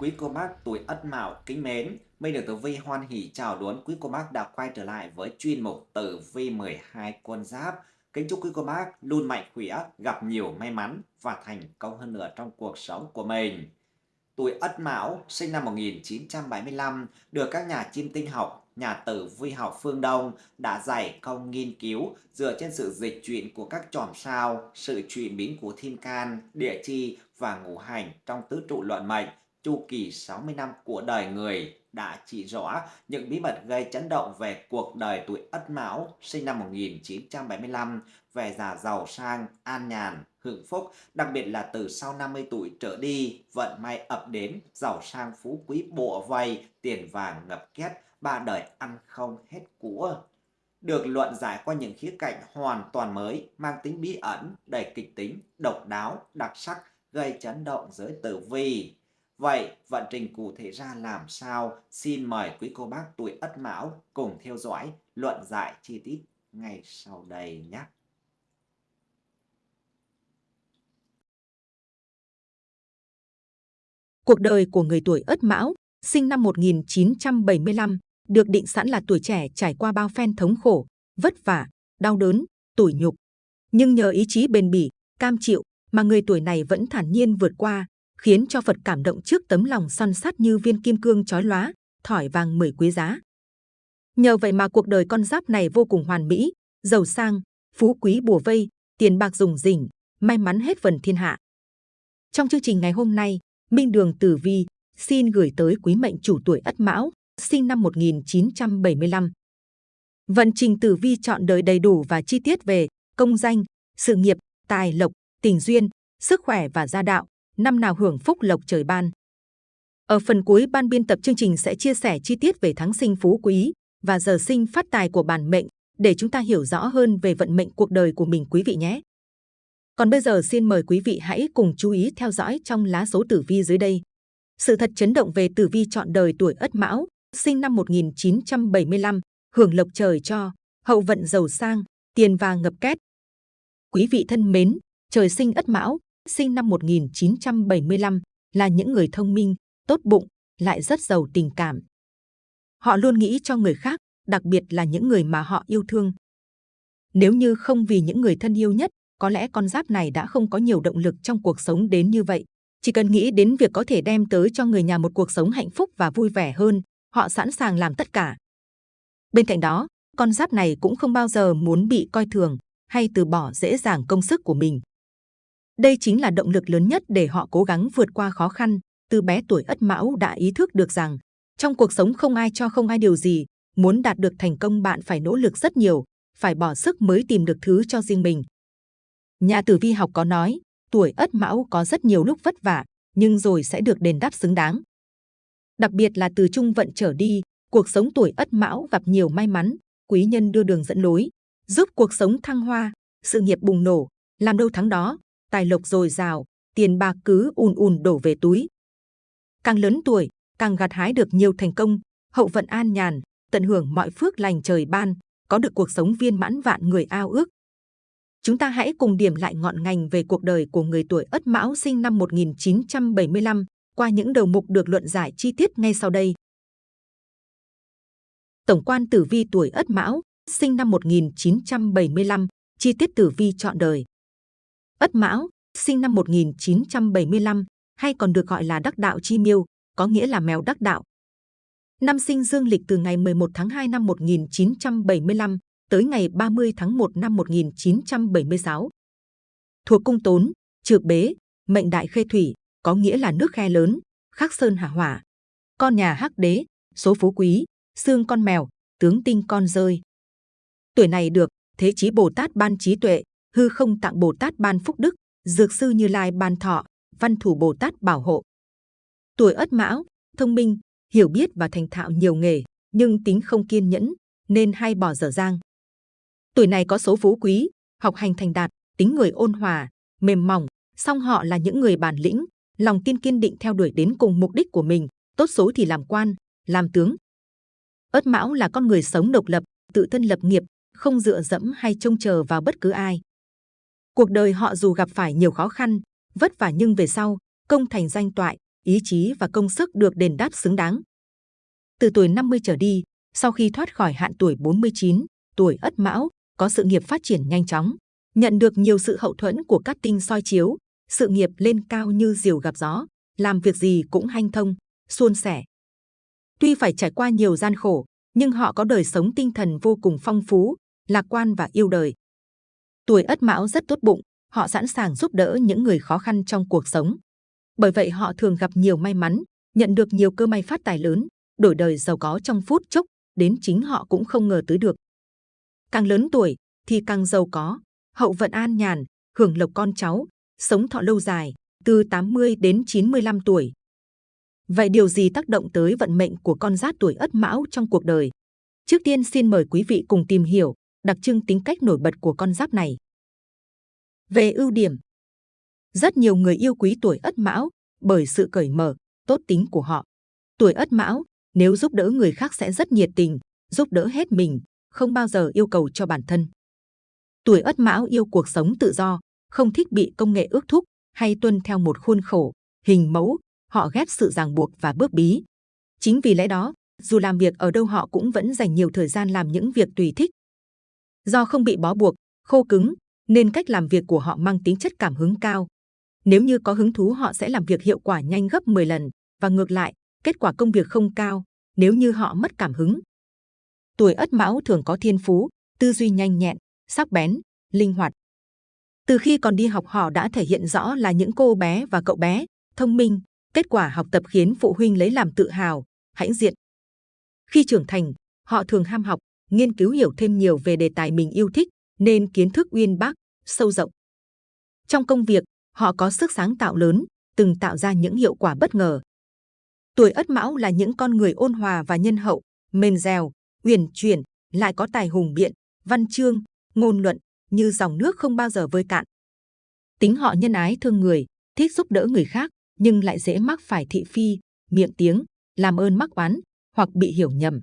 Quý cô bác tuổi Ất Mão kính mến, Minh được Tử Vi hoan hỷ chào đón quý cô bác đã quay trở lại với chuyên mục Tử Vi 12 quân giáp. Kính chúc quý cô bác luôn mạnh khỏe, gặp nhiều may mắn và thành công hơn nữa trong cuộc sống của mình. Tuổi Ất Mão sinh năm 1975 được các nhà chiêm tinh học, nhà tử vi học phương Đông đã dày công nghiên cứu dựa trên sự dịch chuyển của các chòm sao, sự chuyển biến của thiên can, địa chi và ngũ hành trong tứ trụ luận mệnh chu kỳ 60 năm của đời người đã chỉ rõ những bí mật gây chấn động về cuộc đời tuổi Ất Mão sinh năm 1975 về già giàu sang, an nhàn, hưởng phúc, đặc biệt là từ sau 50 tuổi trở đi, vận may ập đến, giàu sang phú quý bộ vây, tiền vàng ngập két, ba đời ăn không hết của. Được luận giải qua những khía cạnh hoàn toàn mới, mang tính bí ẩn, đầy kịch tính, độc đáo, đặc sắc, gây chấn động giới tử vi. Vậy vận trình cụ thể ra làm sao? Xin mời quý cô bác tuổi Ất Mão cùng theo dõi luận giải chi tiết ngay sau đây nhé. Cuộc đời của người tuổi Ất Mão, sinh năm 1975, được định sẵn là tuổi trẻ trải qua bao phen thống khổ, vất vả, đau đớn, tủi nhục. Nhưng nhờ ý chí bền bỉ, cam chịu mà người tuổi này vẫn thản nhiên vượt qua, khiến cho Phật cảm động trước tấm lòng săn sắt như viên kim cương chói lóa, thỏi vàng mười quý giá. Nhờ vậy mà cuộc đời con giáp này vô cùng hoàn mỹ, giàu sang, phú quý bùa vây, tiền bạc dùng rỉnh, may mắn hết phần thiên hạ. Trong chương trình ngày hôm nay, Minh Đường Tử Vi xin gửi tới quý mệnh chủ tuổi Ất Mão, sinh năm 1975. Vận trình Tử Vi chọn đời đầy đủ và chi tiết về công danh, sự nghiệp, tài lộc, tình duyên, sức khỏe và gia đạo, năm nào hưởng phúc lộc trời ban. Ở phần cuối ban biên tập chương trình sẽ chia sẻ chi tiết về tháng sinh phú quý và giờ sinh phát tài của bản mệnh để chúng ta hiểu rõ hơn về vận mệnh cuộc đời của mình quý vị nhé. Còn bây giờ xin mời quý vị hãy cùng chú ý theo dõi trong lá số tử vi dưới đây. Sự thật chấn động về tử vi chọn đời tuổi Ất Mão, sinh năm 1975, hưởng lộc trời cho, hậu vận giàu sang, tiền vàng ngập két. Quý vị thân mến, trời sinh Ất Mão, sinh năm 1975, là những người thông minh, tốt bụng, lại rất giàu tình cảm. Họ luôn nghĩ cho người khác, đặc biệt là những người mà họ yêu thương. Nếu như không vì những người thân yêu nhất, có lẽ con giáp này đã không có nhiều động lực trong cuộc sống đến như vậy. Chỉ cần nghĩ đến việc có thể đem tới cho người nhà một cuộc sống hạnh phúc và vui vẻ hơn, họ sẵn sàng làm tất cả. Bên cạnh đó, con giáp này cũng không bao giờ muốn bị coi thường hay từ bỏ dễ dàng công sức của mình. Đây chính là động lực lớn nhất để họ cố gắng vượt qua khó khăn. Từ bé tuổi Ất Mão đã ý thức được rằng trong cuộc sống không ai cho không ai điều gì. Muốn đạt được thành công bạn phải nỗ lực rất nhiều, phải bỏ sức mới tìm được thứ cho riêng mình. Nhà tử vi học có nói, tuổi Ất Mão có rất nhiều lúc vất vả, nhưng rồi sẽ được đền đáp xứng đáng. Đặc biệt là từ trung vận trở đi, cuộc sống tuổi Ất Mão gặp nhiều may mắn, quý nhân đưa đường dẫn lối, giúp cuộc sống thăng hoa, sự nghiệp bùng nổ, làm đâu thắng đó, tài lộc dồi dào, tiền bạc cứ ùn ùn đổ về túi. Càng lớn tuổi, càng gặt hái được nhiều thành công, hậu vận an nhàn, tận hưởng mọi phước lành trời ban, có được cuộc sống viên mãn vạn người ao ước. Chúng ta hãy cùng điểm lại ngọn ngành về cuộc đời của người tuổi Ất Mão sinh năm 1975 qua những đầu mục được luận giải chi tiết ngay sau đây. Tổng quan tử vi tuổi Ất Mão, sinh năm 1975, chi tiết tử vi chọn đời. Ất Mão, sinh năm 1975, hay còn được gọi là đắc đạo chi miêu, có nghĩa là mèo đắc đạo. Năm sinh dương lịch từ ngày 11 tháng 2 năm 1975 tới ngày 30 tháng 1 năm 1976. Thuộc cung tốn, trược bế, mệnh đại khê thủy, có nghĩa là nước khe lớn, khắc sơn hạ hỏa. Con nhà hắc đế, số phú quý, xương con mèo, tướng tinh con rơi. Tuổi này được Thế chí Bồ Tát ban trí tuệ, hư không tặng Bồ Tát ban phúc đức, dược sư Như Lai ban thọ, văn thủ Bồ Tát bảo hộ. Tuổi Ất Mão, thông minh, hiểu biết và thành thạo nhiều nghề, nhưng tính không kiên nhẫn, nên hay bỏ dở dang. Tuổi này có số phú quý, học hành thành đạt, tính người ôn hòa, mềm mỏng, song họ là những người bản lĩnh, lòng tin kiên định theo đuổi đến cùng mục đích của mình, tốt số thì làm quan, làm tướng. Ất Mão là con người sống độc lập, tự thân lập nghiệp, không dựa dẫm hay trông chờ vào bất cứ ai. Cuộc đời họ dù gặp phải nhiều khó khăn, vất vả nhưng về sau, công thành danh toại, ý chí và công sức được đền đáp xứng đáng. Từ tuổi 50 trở đi, sau khi thoát khỏi hạn tuổi 49, tuổi Ất Mão có sự nghiệp phát triển nhanh chóng, nhận được nhiều sự hậu thuẫn của các tinh soi chiếu, sự nghiệp lên cao như diều gặp gió, làm việc gì cũng hanh thông, suôn sẻ. Tuy phải trải qua nhiều gian khổ, nhưng họ có đời sống tinh thần vô cùng phong phú, lạc quan và yêu đời. Tuổi Ất Mão rất tốt bụng, họ sẵn sàng giúp đỡ những người khó khăn trong cuộc sống. Bởi vậy họ thường gặp nhiều may mắn, nhận được nhiều cơ may phát tài lớn, đổi đời giàu có trong phút chốc, đến chính họ cũng không ngờ tới được. Càng lớn tuổi thì càng giàu có, hậu vận an nhàn, hưởng lộc con cháu, sống thọ lâu dài, từ 80 đến 95 tuổi. Vậy điều gì tác động tới vận mệnh của con giáp tuổi Ất Mão trong cuộc đời? Trước tiên xin mời quý vị cùng tìm hiểu đặc trưng tính cách nổi bật của con giáp này. Về ưu điểm, rất nhiều người yêu quý tuổi Ất Mão bởi sự cởi mở, tốt tính của họ. Tuổi Ất Mão nếu giúp đỡ người khác sẽ rất nhiệt tình, giúp đỡ hết mình, không bao giờ yêu cầu cho bản thân. Tuổi Ất Mão yêu cuộc sống tự do, không thích bị công nghệ ước thúc hay tuân theo một khuôn khổ, hình mẫu, họ ghét sự ràng buộc và bước bí. Chính vì lẽ đó, dù làm việc ở đâu họ cũng vẫn dành nhiều thời gian làm những việc tùy thích. Do không bị bó buộc, khô cứng, nên cách làm việc của họ mang tính chất cảm hứng cao. Nếu như có hứng thú họ sẽ làm việc hiệu quả nhanh gấp 10 lần, và ngược lại, kết quả công việc không cao nếu như họ mất cảm hứng. Tuổi Ất Mão thường có thiên phú, tư duy nhanh nhẹn, sắc bén, linh hoạt. Từ khi còn đi học họ đã thể hiện rõ là những cô bé và cậu bé thông minh, kết quả học tập khiến phụ huynh lấy làm tự hào, hãnh diện. Khi trưởng thành, họ thường ham học, nghiên cứu hiểu thêm nhiều về đề tài mình yêu thích, nên kiến thức uyên bác, sâu rộng. Trong công việc, họ có sức sáng tạo lớn, từng tạo ra những hiệu quả bất ngờ. Tuổi Ất Mão là những con người ôn hòa và nhân hậu, mềm dẻo, uyển chuyển, lại có tài hùng biện, văn chương, ngôn luận như dòng nước không bao giờ vơi cạn. Tính họ nhân ái thương người, thích giúp đỡ người khác, nhưng lại dễ mắc phải thị phi, miệng tiếng, làm ơn mắc oán hoặc bị hiểu nhầm.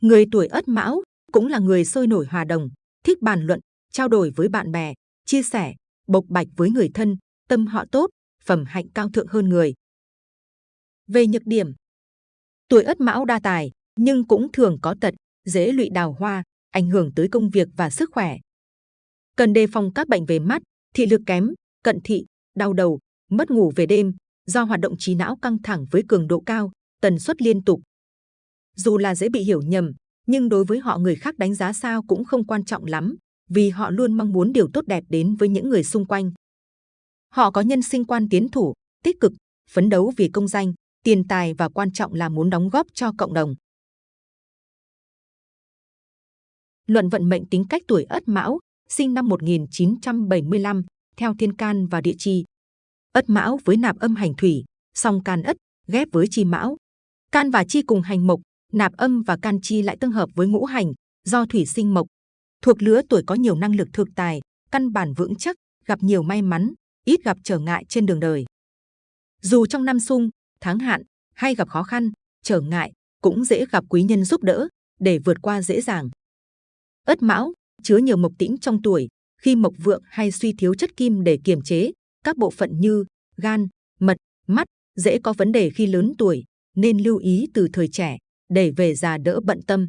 Người tuổi Ất Mão cũng là người sôi nổi hòa đồng, thích bàn luận, trao đổi với bạn bè, chia sẻ, bộc bạch với người thân, tâm họ tốt, phẩm hạnh cao thượng hơn người. Về nhược điểm, tuổi Ất Mão đa tài, nhưng cũng thường có tật, dễ lụy đào hoa, ảnh hưởng tới công việc và sức khỏe. Cần đề phòng các bệnh về mắt, thị lực kém, cận thị, đau đầu, mất ngủ về đêm do hoạt động trí não căng thẳng với cường độ cao, tần suất liên tục. Dù là dễ bị hiểu nhầm, nhưng đối với họ người khác đánh giá sao cũng không quan trọng lắm, vì họ luôn mong muốn điều tốt đẹp đến với những người xung quanh. Họ có nhân sinh quan tiến thủ, tích cực, phấn đấu vì công danh, tiền tài và quan trọng là muốn đóng góp cho cộng đồng. Luận vận mệnh tính cách tuổi Ất Mão, sinh năm 1975, theo thiên can và địa chi. Ất Mão với nạp âm hành thủy, song can Ất ghép với chi Mão. Can và chi cùng hành mộc, nạp âm và can chi lại tương hợp với ngũ hành, do thủy sinh mộc. Thuộc lứa tuổi có nhiều năng lực thực tài, căn bản vững chắc, gặp nhiều may mắn, ít gặp trở ngại trên đường đời. Dù trong năm sung, tháng hạn hay gặp khó khăn, trở ngại, cũng dễ gặp quý nhân giúp đỡ để vượt qua dễ dàng. Ất Mão chứa nhiều mộc tĩnh trong tuổi, khi mộc vượng hay suy thiếu chất kim để kiềm chế các bộ phận như gan, mật, mắt dễ có vấn đề khi lớn tuổi, nên lưu ý từ thời trẻ để về già đỡ bận tâm.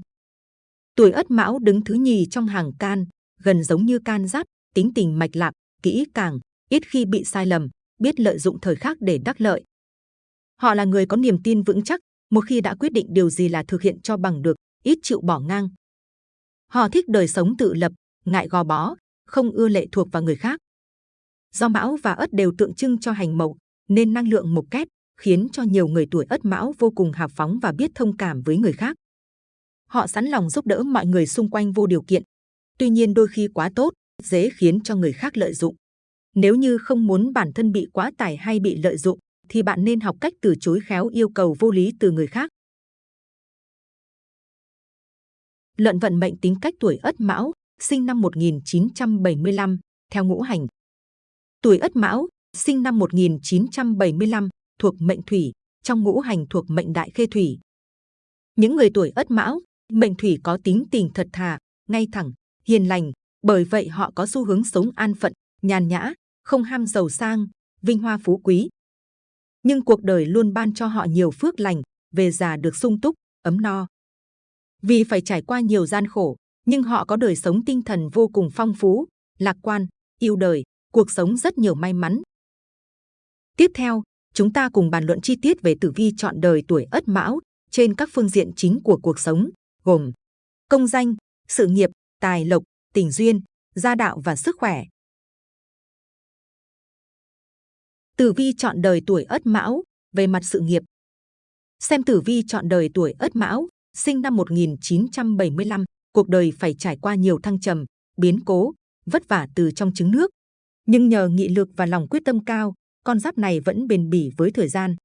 Tuổi Ất Mão đứng thứ nhì trong hàng can, gần giống như can giáp, tính tình mạch lạc, kỹ càng, ít khi bị sai lầm, biết lợi dụng thời khắc để đắc lợi. Họ là người có niềm tin vững chắc, một khi đã quyết định điều gì là thực hiện cho bằng được, ít chịu bỏ ngang. Họ thích đời sống tự lập, ngại gò bó, không ưa lệ thuộc vào người khác. Do Mão và Ất đều tượng trưng cho hành mộc, nên năng lượng mộc kép khiến cho nhiều người tuổi Ất Mão vô cùng hào phóng và biết thông cảm với người khác. Họ sẵn lòng giúp đỡ mọi người xung quanh vô điều kiện. Tuy nhiên đôi khi quá tốt, dễ khiến cho người khác lợi dụng. Nếu như không muốn bản thân bị quá tải hay bị lợi dụng, thì bạn nên học cách từ chối khéo yêu cầu vô lý từ người khác. Luận vận mệnh tính cách tuổi Ất Mão, sinh năm 1975, theo ngũ hành. Tuổi Ất Mão, sinh năm 1975, thuộc mệnh Thủy, trong ngũ hành thuộc mệnh Đại Khê Thủy. Những người tuổi Ất Mão, mệnh Thủy có tính tình thật thà, ngay thẳng, hiền lành, bởi vậy họ có xu hướng sống an phận, nhàn nhã, không ham giàu sang, vinh hoa phú quý. nhưng cuộc đời luôn ban cho họ nhiều phước lành, về già được sung túc, ấm no. Vì phải trải qua nhiều gian khổ, nhưng họ có đời sống tinh thần vô cùng phong phú, lạc quan, yêu đời, cuộc sống rất nhiều may mắn. Tiếp theo, chúng ta cùng bàn luận chi tiết về tử vi chọn đời tuổi Ất Mão trên các phương diện chính của cuộc sống, gồm công danh, sự nghiệp, tài lộc, tình duyên, gia đạo và sức khỏe. Tử vi chọn đời tuổi Ất Mão về mặt sự nghiệp. Xem tử vi chọn đời tuổi Ất Mão, sinh năm 1975, cuộc đời phải trải qua nhiều thăng trầm, biến cố, vất vả từ trong trứng nước. Nhưng nhờ nghị lực và lòng quyết tâm cao, con giáp này vẫn bền bỉ với thời gian.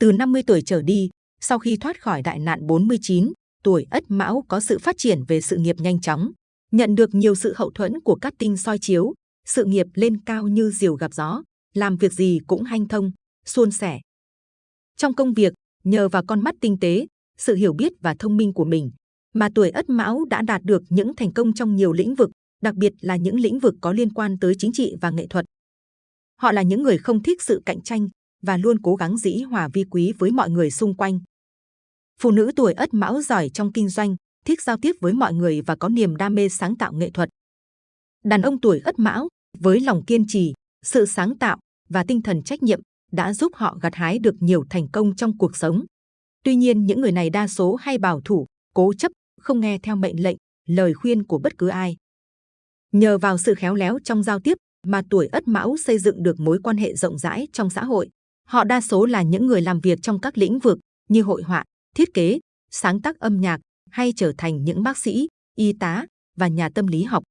Từ 50 tuổi trở đi, sau khi thoát khỏi đại nạn 49, tuổi Ất Mão có sự phát triển về sự nghiệp nhanh chóng, nhận được nhiều sự hậu thuẫn của các tinh soi chiếu, sự nghiệp lên cao như diều gặp gió, làm việc gì cũng hanh thông, suôn sẻ. Trong công việc, nhờ vào con mắt tinh tế, sự hiểu biết và thông minh của mình, mà tuổi Ất Mão đã đạt được những thành công trong nhiều lĩnh vực, đặc biệt là những lĩnh vực có liên quan tới chính trị và nghệ thuật. Họ là những người không thích sự cạnh tranh và luôn cố gắng dĩ hòa vi quý với mọi người xung quanh. Phụ nữ tuổi Ất Mão giỏi trong kinh doanh, thích giao tiếp với mọi người và có niềm đam mê sáng tạo nghệ thuật. Đàn ông tuổi Ất Mão với lòng kiên trì, sự sáng tạo và tinh thần trách nhiệm đã giúp họ gặt hái được nhiều thành công trong cuộc sống. Tuy nhiên, những người này đa số hay bảo thủ, cố chấp, không nghe theo mệnh lệnh, lời khuyên của bất cứ ai. Nhờ vào sự khéo léo trong giao tiếp mà tuổi Ất Mão xây dựng được mối quan hệ rộng rãi trong xã hội. Họ đa số là những người làm việc trong các lĩnh vực như hội họa, thiết kế, sáng tác âm nhạc hay trở thành những bác sĩ, y tá và nhà tâm lý học.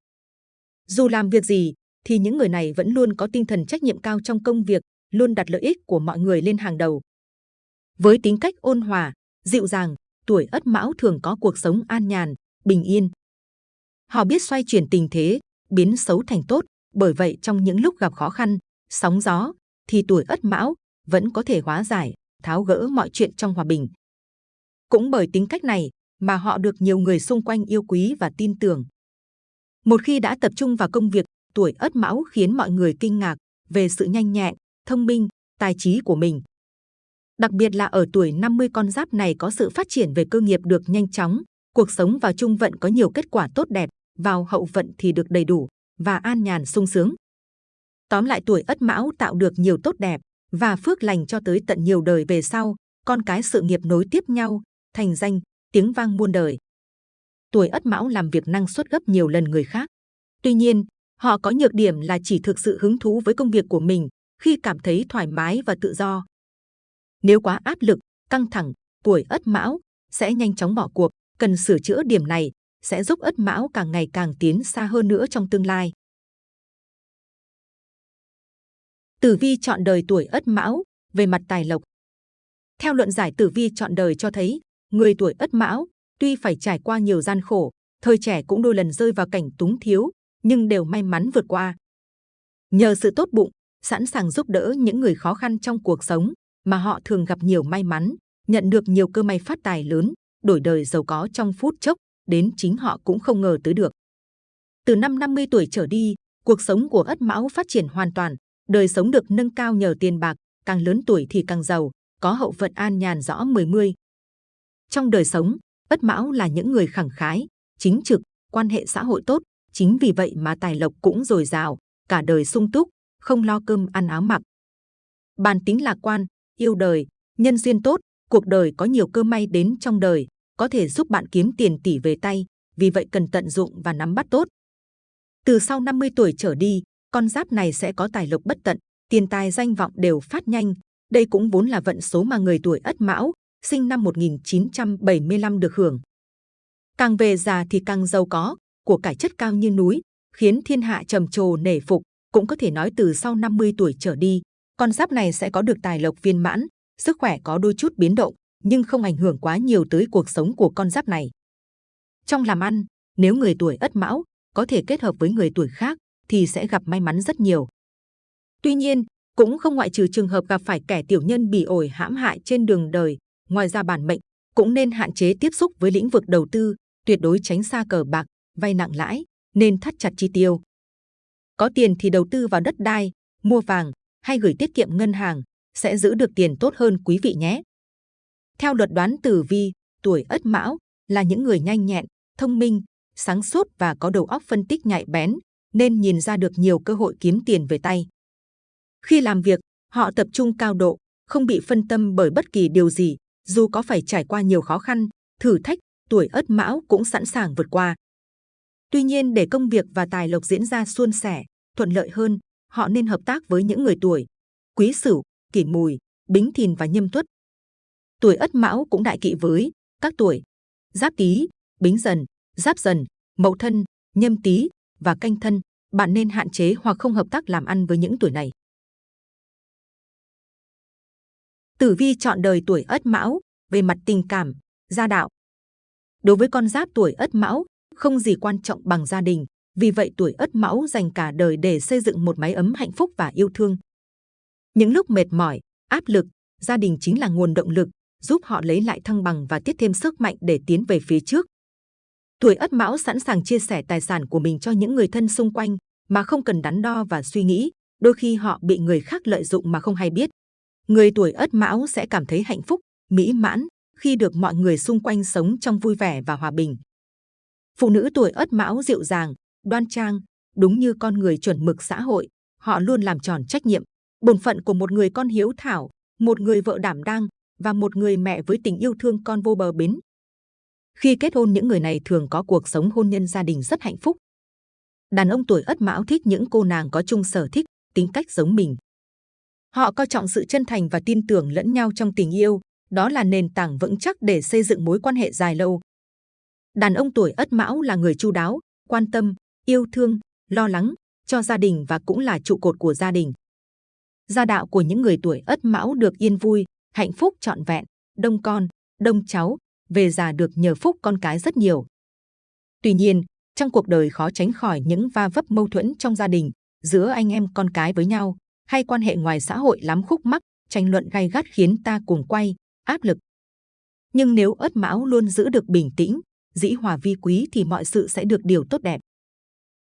Dù làm việc gì, thì những người này vẫn luôn có tinh thần trách nhiệm cao trong công việc, luôn đặt lợi ích của mọi người lên hàng đầu. Với tính cách ôn hòa, dịu dàng, tuổi Ất Mão thường có cuộc sống an nhàn, bình yên. Họ biết xoay chuyển tình thế, biến xấu thành tốt, bởi vậy trong những lúc gặp khó khăn, sóng gió, thì tuổi Ất Mão vẫn có thể hóa giải, tháo gỡ mọi chuyện trong hòa bình. Cũng bởi tính cách này mà họ được nhiều người xung quanh yêu quý và tin tưởng. Một khi đã tập trung vào công việc, tuổi Ất Mão khiến mọi người kinh ngạc về sự nhanh nhẹn, thông minh, tài trí của mình. Đặc biệt là ở tuổi 50 con giáp này có sự phát triển về cơ nghiệp được nhanh chóng, cuộc sống vào trung vận có nhiều kết quả tốt đẹp, vào hậu vận thì được đầy đủ và an nhàn sung sướng. Tóm lại tuổi Ất Mão tạo được nhiều tốt đẹp và phước lành cho tới tận nhiều đời về sau, con cái sự nghiệp nối tiếp nhau, thành danh, tiếng vang muôn đời. Tuổi Ất Mão làm việc năng suất gấp nhiều lần người khác. Tuy nhiên, họ có nhược điểm là chỉ thực sự hứng thú với công việc của mình khi cảm thấy thoải mái và tự do. Nếu quá áp lực, căng thẳng, tuổi Ất Mão sẽ nhanh chóng bỏ cuộc, cần sửa chữa điểm này sẽ giúp Ất Mão càng ngày càng tiến xa hơn nữa trong tương lai. Tử vi chọn đời tuổi Ất Mão về mặt tài lộc. Theo luận giải tử vi chọn đời cho thấy, người tuổi Ất Mão tuy phải trải qua nhiều gian khổ, thời trẻ cũng đôi lần rơi vào cảnh túng thiếu, nhưng đều may mắn vượt qua. Nhờ sự tốt bụng, sẵn sàng giúp đỡ những người khó khăn trong cuộc sống, mà họ thường gặp nhiều may mắn, nhận được nhiều cơ may phát tài lớn, đổi đời giàu có trong phút chốc, đến chính họ cũng không ngờ tới được. Từ năm 50 tuổi trở đi, cuộc sống của Ất Mão phát triển hoàn toàn, đời sống được nâng cao nhờ tiền bạc, càng lớn tuổi thì càng giàu, có hậu vận an nhàn rõ mười mươi. Trong đời sống, Ất Mão là những người khẳng khái, chính trực, quan hệ xã hội tốt, chính vì vậy mà tài lộc cũng dồi dào, cả đời sung túc, không lo cơm ăn áo mặc. Bản tính lạc quan, yêu đời, nhân duyên tốt, cuộc đời có nhiều cơ may đến trong đời, có thể giúp bạn kiếm tiền tỷ về tay, vì vậy cần tận dụng và nắm bắt tốt. Từ sau 50 tuổi trở đi, con giáp này sẽ có tài lộc bất tận, tiền tài danh vọng đều phát nhanh. Đây cũng vốn là vận số mà người tuổi Ất Mão, sinh năm 1975 được hưởng. Càng về già thì càng giàu có, của cải chất cao như núi, khiến thiên hạ trầm trồ nể phục. Cũng có thể nói từ sau 50 tuổi trở đi, con giáp này sẽ có được tài lộc viên mãn, sức khỏe có đôi chút biến động, nhưng không ảnh hưởng quá nhiều tới cuộc sống của con giáp này. Trong làm ăn, nếu người tuổi Ất Mão có thể kết hợp với người tuổi khác thì sẽ gặp may mắn rất nhiều. Tuy nhiên, cũng không ngoại trừ trường hợp gặp phải kẻ tiểu nhân bỉ ổi hãm hại trên đường đời. Ngoài ra bản mệnh cũng nên hạn chế tiếp xúc với lĩnh vực đầu tư, tuyệt đối tránh xa cờ bạc, vay nặng lãi, nên thắt chặt chi tiêu. Có tiền thì đầu tư vào đất đai, mua vàng hay gửi tiết kiệm ngân hàng, sẽ giữ được tiền tốt hơn quý vị nhé. Theo luật đoán tử vi, tuổi Ất Mão là những người nhanh nhẹn, thông minh, sáng suốt và có đầu óc phân tích nhạy bén, nên nhìn ra được nhiều cơ hội kiếm tiền về tay. Khi làm việc, họ tập trung cao độ, không bị phân tâm bởi bất kỳ điều gì, dù có phải trải qua nhiều khó khăn, thử thách, tuổi Ất Mão cũng sẵn sàng vượt qua. Tuy nhiên để công việc và tài lộc diễn ra suôn sẻ, thuận lợi hơn, họ nên hợp tác với những người tuổi Quý Sửu, Kỷ Mùi, Bính Thìn và Nhâm Tuất. Tuổi Ất Mão cũng đại kỵ với các tuổi Giáp Tý, Bính Dần, Giáp Dần, Mậu Thân, Nhâm Tý và Canh Thân. Bạn nên hạn chế hoặc không hợp tác làm ăn với những tuổi này. Tử vi chọn đời tuổi Ất Mão về mặt tình cảm, gia đạo. Đối với con giáp tuổi Ất Mão, không gì quan trọng bằng gia đình, vì vậy tuổi Ất Mão dành cả đời để xây dựng một mái ấm hạnh phúc và yêu thương. Những lúc mệt mỏi, áp lực, gia đình chính là nguồn động lực, giúp họ lấy lại thăng bằng và tiếp thêm sức mạnh để tiến về phía trước. Tuổi Ất Mão sẵn sàng chia sẻ tài sản của mình cho những người thân xung quanh mà không cần đắn đo và suy nghĩ, đôi khi họ bị người khác lợi dụng mà không hay biết. Người tuổi Ất Mão sẽ cảm thấy hạnh phúc, mỹ mãn khi được mọi người xung quanh sống trong vui vẻ và hòa bình. Phụ nữ tuổi Ất Mão dịu dàng, đoan trang, đúng như con người chuẩn mực xã hội, họ luôn làm tròn trách nhiệm, bổn phận của một người con hiếu thảo, một người vợ đảm đang và một người mẹ với tình yêu thương con vô bờ bến. Khi kết hôn những người này thường có cuộc sống hôn nhân gia đình rất hạnh phúc. Đàn ông tuổi Ất Mão thích những cô nàng có chung sở thích, tính cách giống mình. Họ coi trọng sự chân thành và tin tưởng lẫn nhau trong tình yêu, đó là nền tảng vững chắc để xây dựng mối quan hệ dài lâu. Đàn ông tuổi Ất Mão là người chu đáo, quan tâm, yêu thương, lo lắng cho gia đình và cũng là trụ cột của gia đình. Gia đạo của những người tuổi Ất Mão được yên vui, hạnh phúc trọn vẹn, đông con, đông cháu, về già được nhờ phúc con cái rất nhiều. Tuy nhiên, trong cuộc đời khó tránh khỏi những va vấp mâu thuẫn trong gia đình, giữa anh em con cái với nhau, hay quan hệ ngoài xã hội lắm khúc mắc, tranh luận gay gắt khiến ta cuồng quay, áp lực. Nhưng nếu ất mão luôn giữ được bình tĩnh, dĩ hòa vi quý thì mọi sự sẽ được điều tốt đẹp.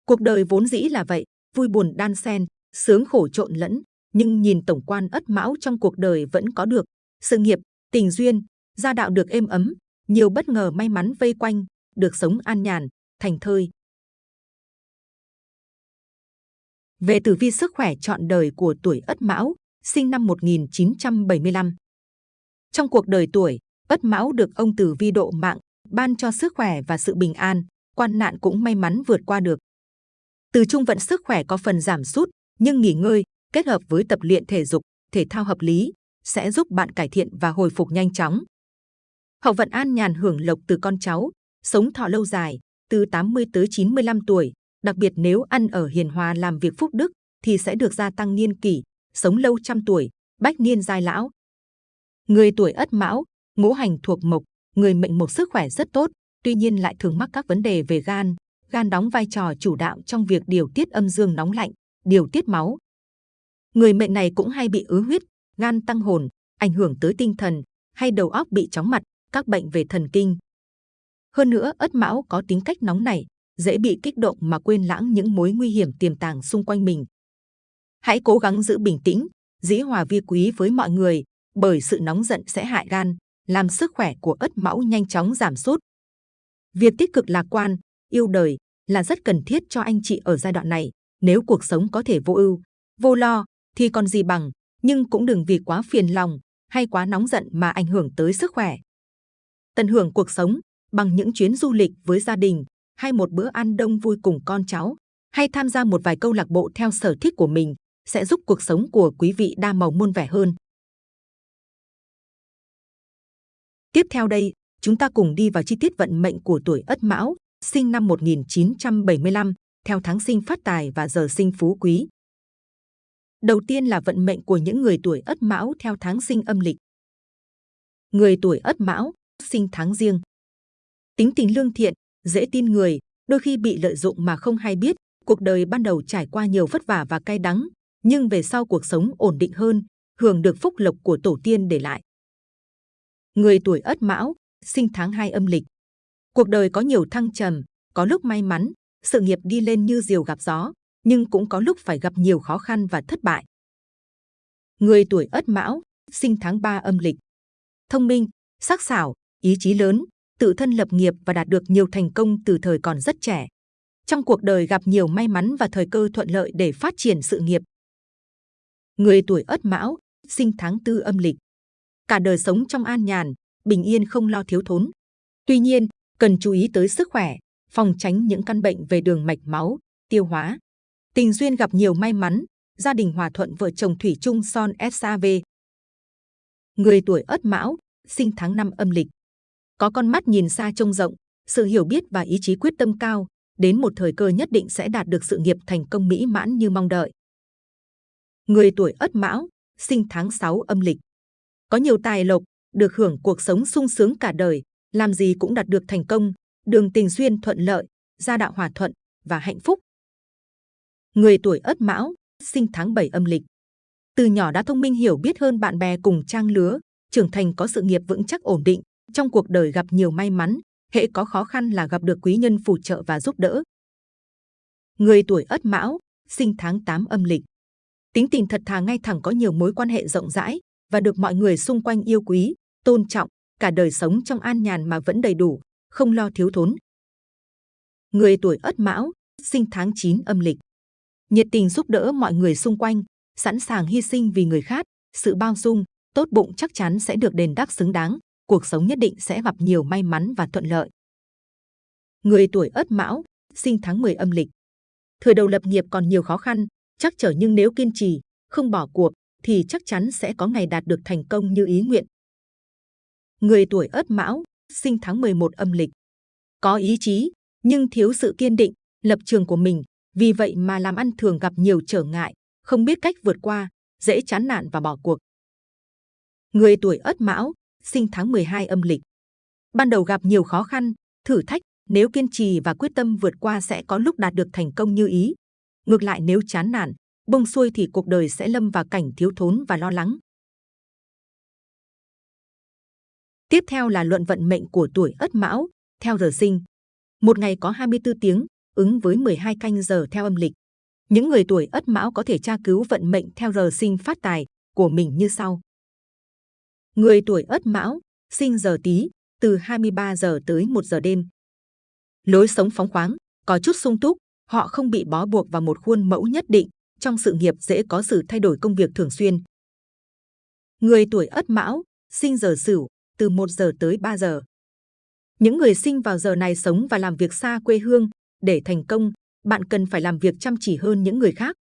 Cuộc đời vốn dĩ là vậy, vui buồn đan xen, sướng khổ trộn lẫn, nhưng nhìn tổng quan ất mão trong cuộc đời vẫn có được sự nghiệp, tình duyên, gia đạo được êm ấm, nhiều bất ngờ may mắn vây quanh, được sống an nhàn, thành thơi. Về tử vi sức khỏe chọn đời của tuổi Ất Mão, sinh năm 1975. Trong cuộc đời tuổi, Ất Mão được ông tử vi độ mạng, ban cho sức khỏe và sự bình an, quan nạn cũng may mắn vượt qua được. Từ trung vận sức khỏe có phần giảm sút, nhưng nghỉ ngơi, kết hợp với tập luyện thể dục, thể thao hợp lý, sẽ giúp bạn cải thiện và hồi phục nhanh chóng. Hậu vận an nhàn hưởng lộc từ con cháu, sống thọ lâu dài, từ 80 tới 95 tuổi, đặc biệt nếu ăn ở hiền hòa làm việc phúc đức thì sẽ được gia tăng niên kỷ, sống lâu trăm tuổi, bách niên giai lão. Người tuổi Ất Mão, ngũ hành thuộc mộc, người mệnh mộc sức khỏe rất tốt, tuy nhiên lại thường mắc các vấn đề về gan. Gan đóng vai trò chủ đạo trong việc điều tiết âm dương nóng lạnh, điều tiết máu. Người mệnh này cũng hay bị ứ huyết, gan tăng hồn, ảnh hưởng tới tinh thần, hay đầu óc bị chóng mặt, các bệnh về thần kinh. Hơn nữa, Ất Mão có tính cách nóng nảy, dễ bị kích động mà quên lãng những mối nguy hiểm tiềm tàng xung quanh mình. Hãy cố gắng giữ bình tĩnh, dĩ hòa vi quý với mọi người, bởi sự nóng giận sẽ hại gan, làm sức khỏe của ất mão nhanh chóng giảm sút. Việc tích cực lạc quan, yêu đời là rất cần thiết cho anh chị ở giai đoạn này. Nếu cuộc sống có thể vô ưu, vô lo, thì còn gì bằng, nhưng cũng đừng vì quá phiền lòng hay quá nóng giận mà ảnh hưởng tới sức khỏe. Tận hưởng cuộc sống bằng những chuyến du lịch với gia đình, hay một bữa ăn đông vui cùng con cháu, hay tham gia một vài câu lạc bộ theo sở thích của mình sẽ giúp cuộc sống của quý vị đa màu muôn vẻ hơn. Tiếp theo đây, chúng ta cùng đi vào chi tiết vận mệnh của tuổi Ất Mão, sinh năm 1975, theo tháng sinh phát tài và giờ sinh phú quý. Đầu tiên là vận mệnh của những người tuổi Ất Mão theo tháng sinh âm lịch. Người tuổi Ất Mão, sinh tháng riêng. Tính tình lương thiện, dễ tin người, đôi khi bị lợi dụng mà không hay biết. Cuộc đời ban đầu trải qua nhiều vất vả và cay đắng, nhưng về sau cuộc sống ổn định hơn, hưởng được phúc lộc của tổ tiên để lại. Người tuổi Ất Mão, sinh tháng 2 âm lịch. Cuộc đời có nhiều thăng trầm, có lúc may mắn, sự nghiệp đi lên như diều gặp gió, nhưng cũng có lúc phải gặp nhiều khó khăn và thất bại. Người tuổi Ất Mão, sinh tháng 3 âm lịch. Thông minh, sắc sảo, ý chí lớn, tự thân lập nghiệp và đạt được nhiều thành công từ thời còn rất trẻ. Trong cuộc đời gặp nhiều may mắn và thời cơ thuận lợi để phát triển sự nghiệp. Người tuổi Ất Mão, sinh tháng tư âm lịch. Cả đời sống trong an nhàn, bình yên không lo thiếu thốn. Tuy nhiên, cần chú ý tới sức khỏe, phòng tránh những căn bệnh về đường mạch máu, tiêu hóa. Tình duyên gặp nhiều may mắn, gia đình hòa thuận vợ chồng thủy chung son SAV. Người tuổi Ất Mão, sinh tháng năm âm lịch. Có con mắt nhìn xa trông rộng, sự hiểu biết và ý chí quyết tâm cao, đến một thời cơ nhất định sẽ đạt được sự nghiệp thành công mỹ mãn như mong đợi. Người tuổi Ất Mão, sinh tháng 6 âm lịch. Có nhiều tài lộc, được hưởng cuộc sống sung sướng cả đời, làm gì cũng đạt được thành công, đường tình duyên thuận lợi, gia đạo hòa thuận và hạnh phúc. Người tuổi Ất Mão, sinh tháng 7 âm lịch. Từ nhỏ đã thông minh hiểu biết hơn bạn bè cùng trang lứa, trưởng thành có sự nghiệp vững chắc ổn định, trong cuộc đời gặp nhiều may mắn, hệ có khó khăn là gặp được quý nhân phù trợ và giúp đỡ. Người tuổi Ất Mão, sinh tháng 8 âm lịch. Tính tình thật thà ngay thẳng có nhiều mối quan hệ rộng rãi và được mọi người xung quanh yêu quý, tôn trọng, cả đời sống trong an nhàn mà vẫn đầy đủ, không lo thiếu thốn. Người tuổi Ất Mão, sinh tháng 9 âm lịch. Nhiệt tình giúp đỡ mọi người xung quanh, sẵn sàng hy sinh vì người khác, sự bao dung, tốt bụng chắc chắn sẽ được đền đáp xứng đáng, cuộc sống nhất định sẽ gặp nhiều may mắn và thuận lợi. Người tuổi Ất Mão, sinh tháng 10 âm lịch. Thời đầu lập nghiệp còn nhiều khó khăn, chắc trở nhưng nếu kiên trì, không bỏ cuộc thì chắc chắn sẽ có ngày đạt được thành công như ý nguyện. Người tuổi Ất Mão, sinh tháng 11 âm lịch. Có ý chí, nhưng thiếu sự kiên định, lập trường của mình, vì vậy mà làm ăn thường gặp nhiều trở ngại, không biết cách vượt qua, dễ chán nản và bỏ cuộc. Người tuổi Ất Mão, sinh tháng 12 âm lịch. Ban đầu gặp nhiều khó khăn, thử thách, nếu kiên trì và quyết tâm vượt qua sẽ có lúc đạt được thành công như ý. Ngược lại nếu chán nản, bông xuôi thì cuộc đời sẽ lâm vào cảnh thiếu thốn và lo lắng. Tiếp theo là luận vận mệnh của tuổi Ất Mão, theo giờ sinh. Một ngày có 24 tiếng, ứng với 12 canh giờ theo âm lịch. Những người tuổi Ất Mão có thể tra cứu vận mệnh theo giờ sinh phát tài của mình như sau. Người tuổi Ất Mão, sinh giờ Tý, từ 23 giờ tới 1 giờ đêm. Lối sống phóng khoáng, có chút sung túc, họ không bị bó buộc vào một khuôn mẫu nhất định, trong sự nghiệp dễ có sự thay đổi công việc thường xuyên. Người tuổi Ất Mão, sinh giờ Sửu, từ 1 giờ tới 3 giờ. Những người sinh vào giờ này sống và làm việc xa quê hương, để thành công, bạn cần phải làm việc chăm chỉ hơn những người khác.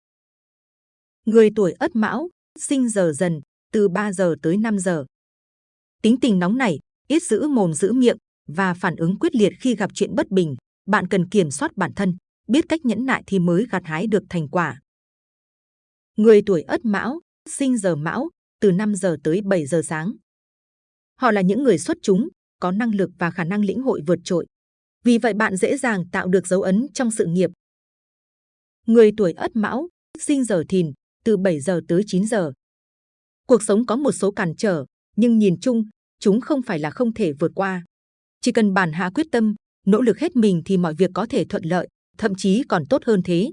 Người tuổi Ất Mão, sinh giờ Dần, từ 3 giờ tới 5 giờ. Tính tình nóng nảy, ít giữ mồm giữ miệng và phản ứng quyết liệt khi gặp chuyện bất bình, bạn cần kiểm soát bản thân, biết cách nhẫn nại thì mới gặt hái được thành quả. Người tuổi Ất Mão, sinh giờ Mão, từ 5 giờ tới 7 giờ sáng. Họ là những người xuất chúng, có năng lực và khả năng lĩnh hội vượt trội. Vì vậy bạn dễ dàng tạo được dấu ấn trong sự nghiệp. Người tuổi Ất Mão, sinh giờ Thìn, từ 7 giờ tới 9 giờ. Cuộc sống có một số cản trở, nhưng nhìn chung, chúng không phải là không thể vượt qua. Chỉ cần bản hạ quyết tâm, nỗ lực hết mình thì mọi việc có thể thuận lợi, thậm chí còn tốt hơn thế.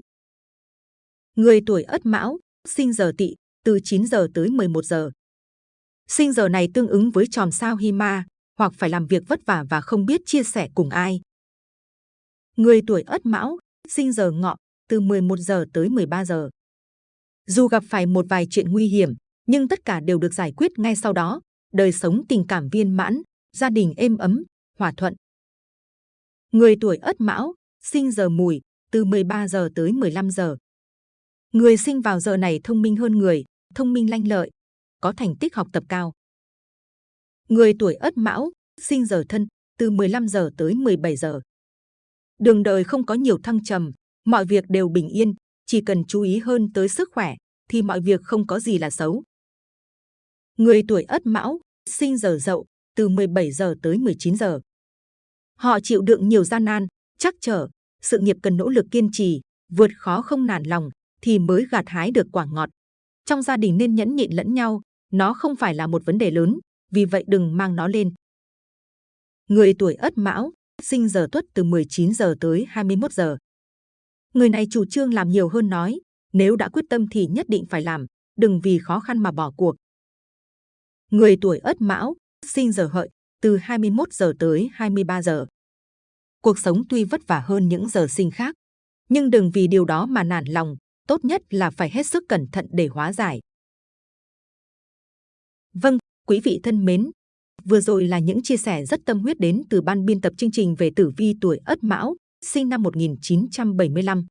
Người tuổi Ất Mão, sinh giờ Tỵ, từ 9 giờ tới 11 giờ. Sinh giờ này tương ứng với chòm sao hima hoặc phải làm việc vất vả và không biết chia sẻ cùng ai. Người tuổi Ất Mão, sinh giờ Ngọ, từ 11 giờ tới 13 giờ. Dù gặp phải một vài chuyện nguy hiểm, nhưng tất cả đều được giải quyết ngay sau đó, đời sống tình cảm viên mãn, gia đình êm ấm, hòa thuận. Người tuổi Ất Mão, sinh giờ Mùi, từ 13 giờ tới 15 giờ. Người sinh vào giờ này thông minh hơn người, thông minh lanh lợi, có thành tích học tập cao. Người tuổi Ất Mão, sinh giờ Thân, từ 15 giờ tới 17 giờ. Đường đời không có nhiều thăng trầm, mọi việc đều bình yên, chỉ cần chú ý hơn tới sức khỏe thì mọi việc không có gì là xấu. Người tuổi Ất Mão, sinh giờ Dậu, từ 17 giờ tới 19 giờ. Họ chịu đựng nhiều gian nan, chắc trở, sự nghiệp cần nỗ lực kiên trì, vượt khó không nản lòng thì mới gặt hái được quả ngọt. Trong gia đình nên nhẫn nhịn lẫn nhau, nó không phải là một vấn đề lớn, vì vậy đừng mang nó lên. Người tuổi Ất Mão, sinh giờ Tuất từ 19 giờ tới 21 giờ. Người này chủ trương làm nhiều hơn nói, nếu đã quyết tâm thì nhất định phải làm, đừng vì khó khăn mà bỏ cuộc. Người tuổi Ất Mão, sinh giờ Hợi, từ 21 giờ tới 23 giờ. Cuộc sống tuy vất vả hơn những giờ sinh khác, nhưng đừng vì điều đó mà nản lòng, tốt nhất là phải hết sức cẩn thận để hóa giải. Vâng, quý vị thân mến, vừa rồi là những chia sẻ rất tâm huyết đến từ ban biên tập chương trình về tử vi tuổi Ất Mão, sinh năm 1975.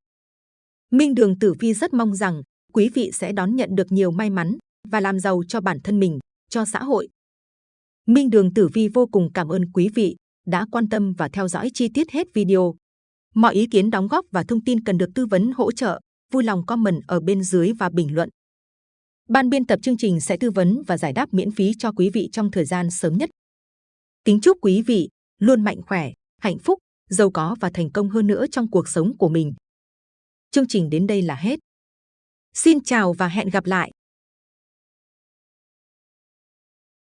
Minh Đường Tử Vi rất mong rằng quý vị sẽ đón nhận được nhiều may mắn và làm giàu cho bản thân mình, cho xã hội. Minh Đường Tử Vi vô cùng cảm ơn quý vị đã quan tâm và theo dõi chi tiết hết video. Mọi ý kiến đóng góp và thông tin cần được tư vấn hỗ trợ, vui lòng comment ở bên dưới và bình luận. Ban biên tập chương trình sẽ tư vấn và giải đáp miễn phí cho quý vị trong thời gian sớm nhất. Kính chúc quý vị luôn mạnh khỏe, hạnh phúc, giàu có và thành công hơn nữa trong cuộc sống của mình. Chương trình đến đây là hết. Xin chào và hẹn gặp lại!